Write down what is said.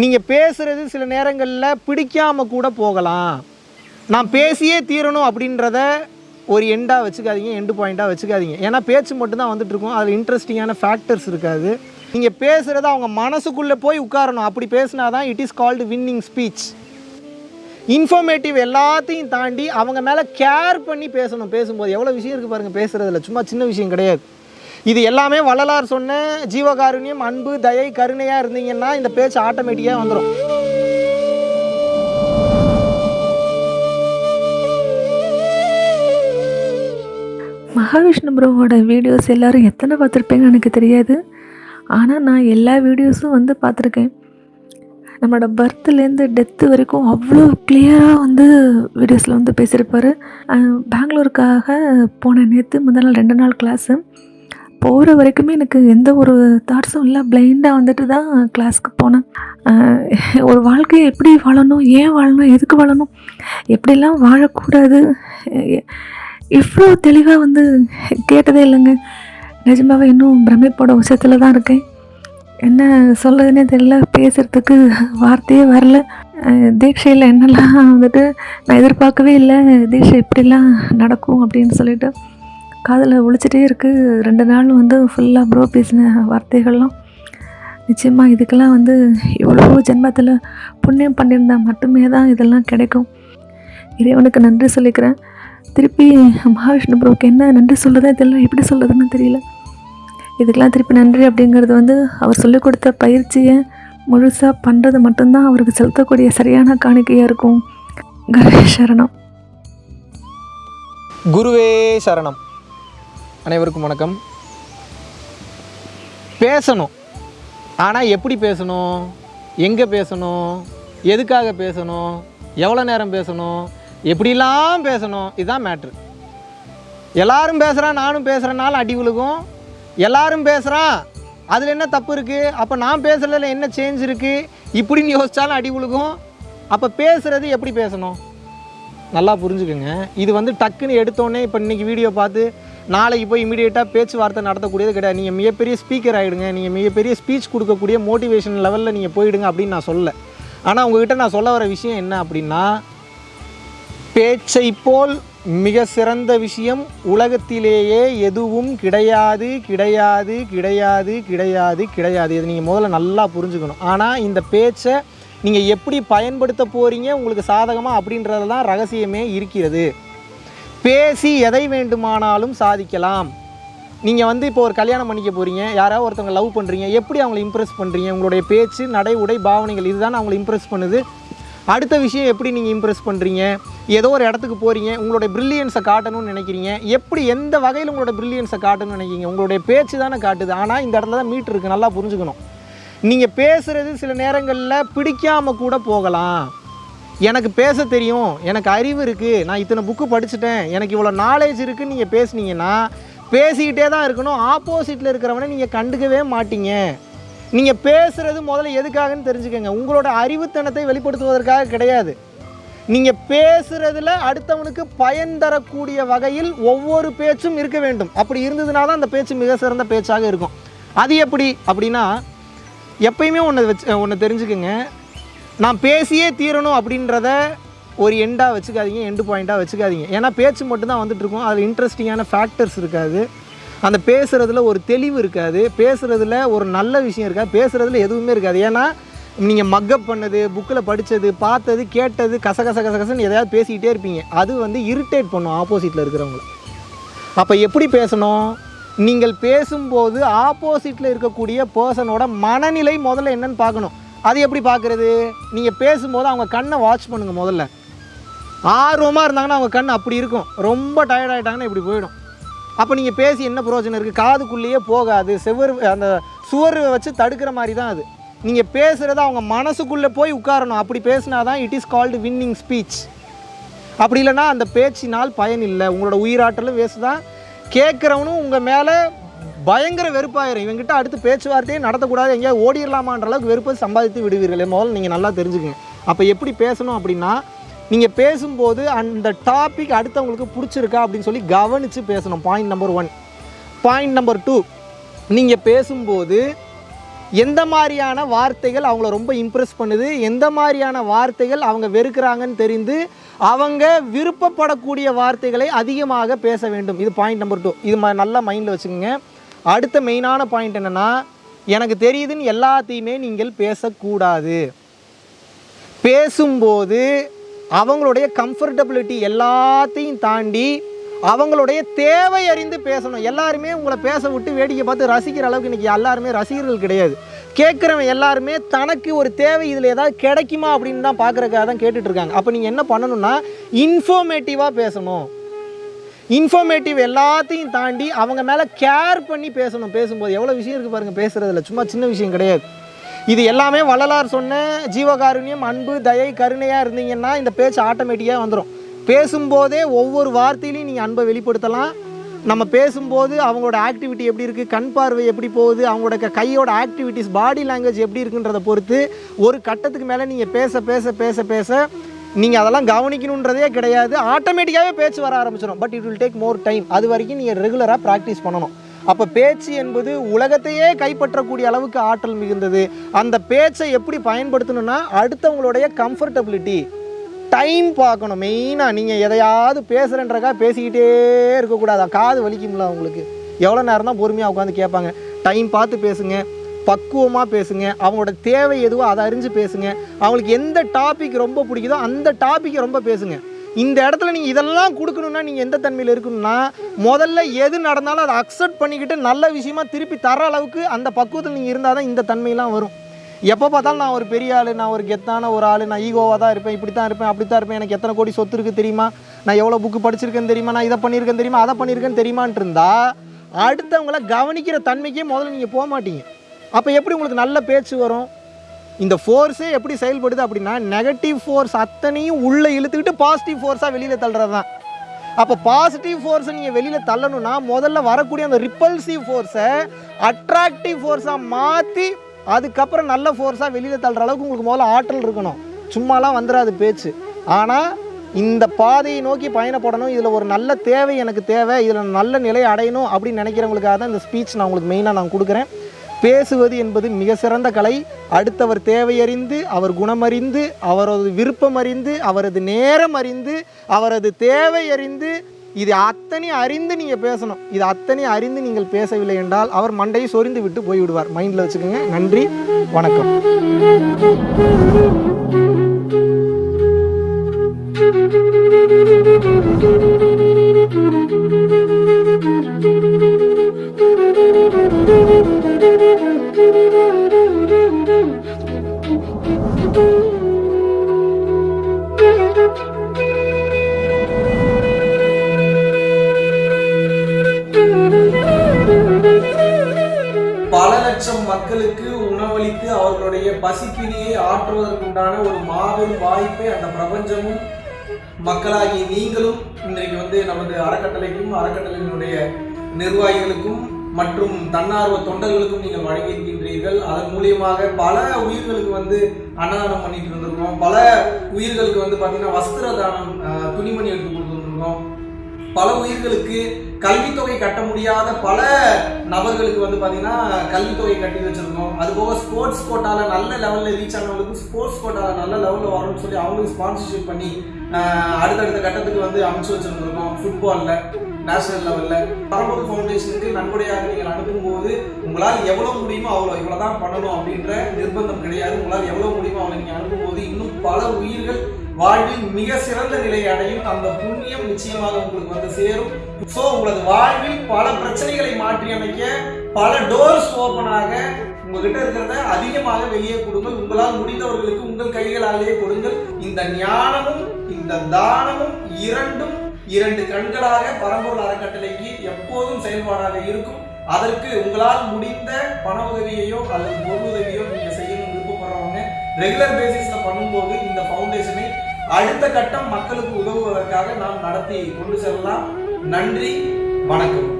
நீங்கள் பேசுகிறது சில நேரங்களில் பிடிக்காமல் கூட போகலாம். நான் பேசியே தீரணும் அப்படின்றத ஒரு எண்டாக வச்சுக்காதீங்க எண்டு பாயிண்ட்டாக வச்சுக்காதீங்க. ஏன்னா பேச்சு மட்டும்தான் வந்துட்டுருக்கும். அதில் இன்ட்ரெஸ்டிங்கான ஃபேக்டர்ஸ் இருக்காது. நீங்கள் பேசுகிறத அவங்க மனசுக்குள்ளே போய் உட்காரணும். அப்படி பேசினா தான் it is called winning speech informative எல்லாத்தையும் தாண்டி அவங்க மேலே கேர் பண்ணி பேசணும். பேசும்போது எவ்வளோ விஷயம் இருக்குது பாருங்கள் பேசுகிறதுல சும்மா சின்ன விஷயம் கிடையாது. இது எல்லாமே வள்ளலார் சொன்ன ஜீவகாருண்யம் அன்பு தயை கருணையாக இருந்தீங்கன்னா இந்த பேச்சு ஆட்டோமேட்டிக்காக வந்துடும் மகாவிஷ்ணு ப்ரோவோட வீடியோஸ் எல்லாரும் எத்தனை பார்த்துருப்பேன்னு எனக்கு தெரியாது. ஆனால் நான் எல்லா வீடியோஸும் வந்து பார்த்துருக்கேன். நம்மளோட பர்த்லேருந்து டெத்து வரைக்கும் அவ்வளோ கிளியராக வந்து வீடியோஸில் வந்து பேசியிருப்பார். பெங்களூருக்காக போன நேற்று முதல் நாள் ரெண்டு நாள் கிளாஸு போகிற வரைக்குமே எனக்கு எந்த ஒரு தாட்ஸும் இல்லை. பிளைண்டாக வந்துட்டு தான் கிளாஸ்க்கு போனேன். ஒரு வாழ்க்கையை எப்படி வாழணும்? ஏன் வாழணும்? எதுக்கு வாழணும்? எப்படிலாம் வாழக்கூடாது? இவ்வளோ தெளிவாக வந்து கேட்டதே இல்லைங்க. நிஜமாவே இன்னும் பிரமிப்போட உச்சத்தில் தான் இருக்கேன். என்ன சொல்கிறதுனே தெரியல. பேசுகிறதுக்கு வார்த்தையே வரல. தீட்சையில் என்னெல்லாம் வந்துட்டு நான் எதிர்பார்க்கவே இல்லை. தீட்சை இப்படிலாம் நடக்கும் அப்படின்னு சொல்லிட்டு. காதில் ஒழிச்சிட்டே இருக்குது ரெண்டு நாள் வந்து ஃபுல்லாக ப்ரோ பேசின வார்த்தைகள்லாம். நிச்சயமாக இதுக்கெல்லாம் வந்து எவ்வளோ ஜென்மத்தில் புண்ணியம் பண்ணியிருந்தா மட்டுமே தான் இதெல்லாம் கிடைக்கும். இறைவனுக்கு நன்றி சொல்லிக்கிறேன். திருப்பி மகாவிஷ்ணு ப்ரோவுக்கு என்ன நன்றி சொல்கிறதா இதெல்லாம் எப்படி சொல்கிறதுன்னு தெரியல. இதுக்கெல்லாம் திருப்பி நன்றி அப்படிங்கிறது வந்து அவர் சொல்லிக் கொடுத்த பயிற்சியை முழுசாக பண்ணுறது மட்டும்தான் அவருக்கு செலுத்தக்கூடிய சரியான காணிக்கையாக இருக்கும். கணேஷ் சரணம். குருவே சரணம். அனைவருக்கும் வணக்கம். பேசணும். ஆனால் எப்படி பேசணும்? எங்கே பேசணும்? எதுக்காக பேசணும்? எவ்வளோ நேரம் பேசணும்? எப்படிலாம் பேசணும்? இதுதான் மேட்ரு எல்லாரும் பேசுகிறான் நானும் பேசுகிறனால அடி விழுகும். எல்லாரும் பேசுகிறான் அதில் என்ன தப்பு இருக்குது அப்போ நான் பேசுகிறதுல என்ன சேஞ்ச் இருக்குது இப்படின்னு யோசித்தாலும் அடி விழுகும். அப்போ பேசுகிறது எப்படி பேசணும்? நல்லா புரிஞ்சுக்கோங்க. இது வந்து டக்குன்னு எடுத்தோடனே இப்போ இன்றைக்கி வீடியோ பார்த்து நாளைக்கு போய் இமீடியட்டாக பேச்சுவார்த்தை நடத்தக்கூடியது கிடையாது. நீங்கள் மிகப்பெரிய ஸ்பீக்கர் ஆகிடுங்க நீங்கள் மிகப்பெரிய ஸ்பீச் கொடுக்கக்கூடிய மோட்டிவேஷன் லெவலில் நீங்கள் போயிடுங்க அப்படின்னு நான் சொல்ல ஆனால் உங்ககிட்ட நான் சொல்ல வர விஷயம் என்ன அப்படின்னா பேச்சை போல் மிக சிறந்த விஷயம் உலகத்திலேயே எதுவும் கிடையாது கிடையாது கிடையாது கிடையாது கிடையாது. இது நீங்கள் முதல்ல நல்லா புரிஞ்சுக்கணும். ஆனால் இந்த பேச்சை நீங்கள் எப்படி பயன்படுத்த போகிறீங்க உங்களுக்கு சாதகமாக அப்படின்றது தான் ரகசியமே இருக்கிறது. பேசி எதை வேண்டுமானாலும் சாதிக்கலாம். நீங்கள் வந்து இப்போ ஒரு கல்யாணம் பண்ணிக்க போகிறீங்க யாராவது ஒருத்தவங்க லவ் பண்ணுறீங்க எப்படி அவங்கள இம்ப்ரெஸ் பண்ணுறீங்க உங்களுடைய பேச்சு நடை உடை பாவனைகள் இதுதான் அவங்களை இம்ப்ரெஸ் பண்ணுது? அடுத்த விஷயம் எப்படி நீங்கள் இம்ப்ரெஸ் பண்ணுறீங்க ஏதோ ஒரு இடத்துக்கு போகிறீங்க உங்களுடைய ப்ரில்லியன்ஸை காட்டணும்னு நினைக்கிறீங்க. எப்படி எந்த வகையில் உங்களோட ப்ரில்லியன்ஸை காட்டணும்னு நினைக்கிறீங்க? உங்களுடைய பேச்சு தானே காட்டுது. ஆனால் இந்த இடத்துல தான் மீட் இருக்குது நல்லா புரிஞ்சுக்கணும். நீங்கள் பேசுகிறது சில நேரங்களில் பிடிக்காமல் கூட போகலாம். எனக்கு பேச தெரியும் எனக்கு அறிவு இருக்குது நான் இத்தனை புக்கு படிச்சுட்டேன் எனக்கு இவ்வளோ நாலேஜ் இருக்குதுன்னு நீங்கள் பேசுனீங்கன்னா பேசிக்கிட்டே தான் இருக்கணும். ஆப்போசிட்டில் இருக்கிறவனை நீங்கள் கண்டுக்கவே மாட்டீங்க. நீங்கள் பேசுகிறது முதல்ல எதுக்காகன்னு தெரிஞ்சுக்கோங்க. உங்களோட அறிவுத்தனத்தை வெளிப்படுத்துவதற்காக கிடையாது. நீங்கள் பேசுகிறதுல அடுத்தவனுக்கு பயன் தரக்கூடிய வகையில் ஒவ்வொரு பேச்சும் இருக்க வேண்டும். அப்படி இருந்ததுனா தான் அந்த பேச்சு மிக சிறந்த பேச்சாக இருக்கும். அது எப்படி? அப்படின்னா எப்பயுமே ஒன்று வச்சு ஒன்று தெரிஞ்சுக்கோங்க. நான் பேசியே தீரணும் அப்படின்றத ஒரு எண்டாக வச்சுக்காதீங்க எண்டு பாயிண்ட்டாக வச்சுக்காதீங்க. ஏன்னா பேச்சு மட்டும்தான் வந்துட்டுருக்கும். அதில் இன்ட்ரெஸ்டிங்கான ஃபேக்டர்ஸ் இருக்காது. அந்த பேசுகிறதுல ஒரு தெளிவு இருக்காது. பேசுகிறதுல ஒரு நல்ல விஷயம் இருக்காது. பேசுகிறதுல எதுவுமே இருக்காது. ஏன்னா நீங்கள் மக்கப் பண்ணது புக்கில் படித்தது பார்த்தது கேட்டது கச கச கசன்னு எதையாவது பேசிக்கிட்டே இருப்பீங்க. அது வந்து இரிட்டேட் பண்ணும் ஆப்போசிட்டில் இருக்கிறவங்கள. அப்போ எப்படி பேசணும்? நீங்கள் பேசும்போது ஆப்போசிட்டில் இருக்கக்கூடிய பர்சனோட மனநிலை முதல்ல என்னன்னு பார்க்கணும். அது எப்படி பார்க்குறது? நீங்கள் பேசும்போது அவங்க கண்ணை வாட்ச் பண்ணுங்கள் முதல்ல. ஆர்வமாக இருந்தாங்கன்னா அவங்க கண் அப்படி இருக்கும். ரொம்ப டயர்ட் ஆகிட்டாங்கன்னா இப்படி போயிடும். அப்போ நீங்கள் பேசி என்ன பிரயோஜனம் இருக்குது காதுக்குள்ளேயே போகாது. செவர் அந்த சுவர் வச்சு தடுக்கிற மாதிரி தான் அது. நீங்கள் பேசுகிறத அவங்க மனசுக்குள்ளே போய் உட்காரணும். அப்படி பேசினா தான் it is called winning speech அப்படி இல்லைன்னா அந்த பேச்சினால் பயன் இல்லை. உங்களோட உயிராற்றலும் வேஸ்ட் தான். கேட்குறவனும் உங்கள் மேலே பயங்கர வெறுப்பாயிரும். இவங்ககிட்ட அடுத்து பேச்சுவார்த்தையே நடத்தக்கூடாது. எங்கேயாவது ஓடிடலாமான்ற அளவுக்கு வெறுப்பை சம்பாதித்து விடுவீர்கள் முதல்ல நீங்கள் நல்லா தெரிஞ்சுக்கங்க. அப்போ எப்படி பேசணும் அப்படின்னா நீங்கள் பேசும்போது அந்த டாபிக் அடுத்தவங்களுக்கு பிடிச்சிருக்கா அப்படின்னு சொல்லி கவனித்து பேசணும். Point number one point number two நீங்கள் பேசும்போது எந்த மாதிரியான வார்த்தைகள் அவங்கள ரொம்ப இம்ப்ரெஸ் பண்ணுது? எந்த மாதிரியான வார்த்தைகள் அவங்க வெறுக்கிறாங்கன்னு தெரிந்து அவங்க விருப்பப்படக்கூடிய வார்த்தைகளை அதிகமாக பேச வேண்டும். இது பாயிண்ட் நம்பர் டூ இது நல்லா மைண்டில் வச்சுக்கோங்க. அடுத்த மெயினான பாயிண்ட் என்னென்னா எனக்கு தெரியுதுன்னு எல்லாத்தையுமே நீங்கள் பேசக்கூடாது. பேசும்போது அவங்களுடைய கம்ஃபர்டபிலிட்டி எல்லாத்தையும் தாண்டி அவங்களுடைய தேவை அறிந்து பேசணும். எல்லாருமே உங்களை பேச விட்டு வேடிக்கை பார்த்து ரசிக்கிற அளவுக்கு இன்றைக்கி எல்லாருமே ரசிகர்கள் கிடையாது. கேட்குறவன் எல்லாருமே தனக்கு ஒரு தேவை இதில் ஏதாவது கிடைக்குமா அப்படின்னு தான் பார்க்குறக்காக தான் கேட்டுட்ருக்காங்க அப்போ நீங்கள் என்ன பண்ணணும்னா இன்ஃபர்மேட்டிவாக பேசணும். இன்ஃபர்மேட்டிவ் எல்லாத்தையும் தாண்டி அவங்க மேலே கேர் பண்ணி பேசணும். பேசும்போது எவ்வளோ விஷயம் இருக்குது பாருங்கள் பேசுகிறதுல சும்மா சின்ன விஷயம் கிடையாது. இது எல்லாமே வள்ளலார் சொன்ன ஜீவகாருண்யம் அன்பு தயை கருணையாக இருந்தீங்கன்னா இந்த பேச்சு ஆட்டோமேட்டிக்காக வந்துடும் பேசும்போதே ஒவ்வொரு வார்த்தையிலையும் நீங்கள் அன்பை வெளிப்படுத்தலாம். நம்ம பேசும்போது அவங்களோட ஆக்டிவிட்டி எப்படி இருக்குது கண் பார்வை எப்படி போகுது அவங்களோட கையோட ஆக்டிவிட்டிஸ் பாடி லாங்குவேஜ் எப்படி இருக்குன்றதை பொறுத்து ஒரு கட்டத்துக்கு மேலே நீங்கள் பேச பேச பேச பேச நீங்கள் அதெல்லாம் கவனிக்கணுன்றதே கிடையாது. ஆட்டோமேட்டிக்காகவே பேச்சு வர ஆரம்பிச்சிடும் but it will take more time அது வரைக்கும் நீங்கள் ரெகுலராக ப்ராக்டிஸ் பண்ணணும். அப்போ பேச்சு என்பது உலகத்தையே கைப்பற்றக்கூடிய அளவுக்கு ஆற்றல் மிகுந்தது. அந்த பேச்சை எப்படி பயன்படுத்தணும்னா அடுத்தவங்களுடைய கம்ஃபர்டபிலிட்டி டைம் பார்க்கணும். மெயினாக நீங்கள் எதையாவது பேசுகிறன்றக்கா பேசிக்கிட்டே இருக்கக்கூடாது? காது வலிக்கும்ல அவங்களுக்கு எவ்வளோ நேரம் தான் பொறுமையாக உட்காந்து கேட்பாங்க. டைம் பார்த்து பேசுங்க. பக்குவமாக பேசுங்க. அவங்களோட தேவை எதுவோ அதை அறிஞ்சு பேசுங்க. அவங்களுக்கு எந்த டாபிக் ரொம்ப பிடிக்குதோ அந்த டாப்பிக்கை ரொம்ப பேசுங்க. இந்த இடத்துல நீங்கள் இதெல்லாம் கொடுக்கணுன்னா நீங்கள் எந்த தன்மையில் இருக்கணும்னா முதல்ல எது நடந்தாலும் அதை அக்செப்ட் பண்ணிக்கிட்டு நல்ல விஷயமா திருப்பி தர அளவுக்கு அந்த பக்குவத்தில் நீங்கள் இருந்தால் தான் இந்த தன்மையெல்லாம் வரும். எப்போ பார்த்தாலும் நான் ஒரு பெரிய ஆள் நான் ஒரு கெத்தான ஒரு ஆள் நான் ஈகோவாக தான் இருப்பேன் இப்படி தான் இருப்பேன் அப்படி தான் இருப்பேன். எனக்கு எத்தனை கோடி சொத்து இருக்குது தெரியுமா? நான் எவ்வளோ புக்கு படிச்சிருக்கேன்னு தெரியுமா? நான் இதை பண்ணியிருக்கேன் தெரியுமா? அதை பண்ணியிருக்கேன்னு தெரியுமான்ட்டு இருந்தால் அடுத்தவங்கள கவனிக்கிற தன்மைக்கே முதல்ல நீங்கள் போக மாட்டீங்க. அப்போ எப்படி உங்களுக்கு நல்ல பேச்சு வரும்? இந்த ஃபோர்ஸே எப்படி செயல்படுது அப்படின்னா நெகட்டிவ் ஃபோர்ஸ் அத்தனையும் உள்ளே இழுத்துக்கிட்டு பாசிட்டிவ் ஃபோர்ஸாக வெளியில் தள்ளுறது தான் அப்போ பாசிட்டிவ் ஃபோர்ஸை நீங்கள் வெளியில் தள்ளணும்னா முதல்ல வரக்கூடிய அந்த ரிப்பல்சிவ் ஃபோர்ஸை அட்ராக்டிவ் ஃபோர்ஸாக மாற்றி அதுக்கப்புறம் நல்ல ஃபோர்ஸாக வெளியில் தள்ளுற அளவுக்கு உங்களுக்கு முதல்ல ஆற்றல் இருக்கணும். சும்மாலாம் வந்துடாது பேச்சு. ஆனால் இந்த பாதையை நோக்கி பயணப்படணும். இதில் ஒரு நல்ல தேவை எனக்கு தேவை. இதில் நல்ல நிலையை அடையணும் அப்படின்னு நினைக்கிறவங்களுக்காக தான் இந்த ஸ்பீச் நான் உங்களுக்கு மெயினாக நான் கொடுக்குறேன். பேசுவது என்பது மிக சிறந்த கலை. அடுத்தவர் தேவையறிந்து அவர் குணமறிந்து அவரது விருப்பம் அறிந்து அவரது நேரம் அறிந்து அவரது தேவை அறிந்து இது அத்தனை அறிந்து நீங்கள் பேசணும். இது அத்தனை அறிந்து நீங்கள் பேசவில்லை என்றால் அவர் மண்டையை சொரிந்து விட்டு போய்விடுவார். மைண்டில் வச்சுக்கோங்க. நன்றி. வணக்கம். மக்களுக்கு உணவளித்து அவர்களுடைய பசிப்பினியை ஆற்றுவதற்குண்டான ஒரு மாபெரும் வாய்ப்பை அந்த பிரபஞ்சமும் மக்களாகிய நீங்களும் இன்றைக்கு வந்து நமது அறக்கட்டளைக்கும் அறக்கட்டளையினுடைய நிர்வாகிகளுக்கும் மற்றும் தன்னார்வ தொண்டர்களுக்கும் நீங்கள் வழங்கியிருக்கின்றீர்கள். அதன் மூலியமாக பல உயிர்களுக்கு வந்து அன்னதானம் பண்ணிட்டு இருந்திருக்கோம் பல உயிர்களுக்கு வந்து பார்த்தீங்கன்னா வஸ்திர தானம் துணிமணி எடுத்து கொடுத்துருந்துருக்கோம் பல உயிர்களுக்கு கல்வித்தொகை கட்ட முடியாத பல நபர்களுக்கு வந்து பார்த்தீங்கன்னா கல்வித்தொகை கட்டி வச்சிருக்கோம். அது போக ஸ்போர்ட்ஸ் கோட்டாவில் நல்ல லெவலில் ரீச் ஆனவங்களுக்கு ஸ்போர்ட்ஸ் கோட்டாவில் நல்ல லெவலில் வரணும்னு சொல்லி அவங்களுக்கு ஸ்பான்சர்ஷிப் பண்ணி அடுத்தடுத்த கட்டத்துக்கு வந்து அமைச்சு வச்சுருந்துருக்கோம் ஃபுட்பாலில் நேஷனல் லெவலில் பரம்பூர் ஃபவுண்டேஷனுக்கு நன்கொடையாக நீங்கள் அனுப்பும்போது உங்களால் எவ்வளோ முடியுமோ அவ்வளோ இவ்வளோ தான் பண்ணணும் அப்படின்ற நிர்பந்தம் கிடையாது. உங்களால் எவ்வளோ முடியுமோ அவ்வளோ நீங்கள் அனுப்பும்போது இன்னும் பல உயிர்கள் வாழ்வில் மிக சிறந்த நிலையை அடையும் அந்த புண்ணியம் நிச்சயமாக உங்களுக்கு வந்து சேரும். ஸோ உங்களது வாழ்வில் பல பிரச்சனைகளை மாற்றி அமைக்க பல டோர்ஸ் ஓப்பன் ஆக உங்ககிட்ட இருக்கிறத அதிகமாக வெளியே கொடுங்கள். உங்களால் முடிந்தவர்களுக்கு உங்கள் கைகளாலேயே கொடுங்கள். இந்த ஞானமும் இந்த தானமும் இரண்டும் இரண்டு கண்களாக பரம்பொருள் அறக்கட்டளைக்கு எப்போதும் செயல்பாடாக இருக்கும். அதற்கு உங்களால் முடிந்த பண உதவியையோ அல்லது பொருள் உதவியோ நீங்கள் ரெகுலர் பேசிஸ்ல பண்ணும்போது இந்த ஃபவுண்டேஷனை அடுத்த கட்டம் மக்களுக்கு உதவுவதற்காக நாம் நடத்தி கொண்டு செல்லலாம். நன்றி வணக்கம்.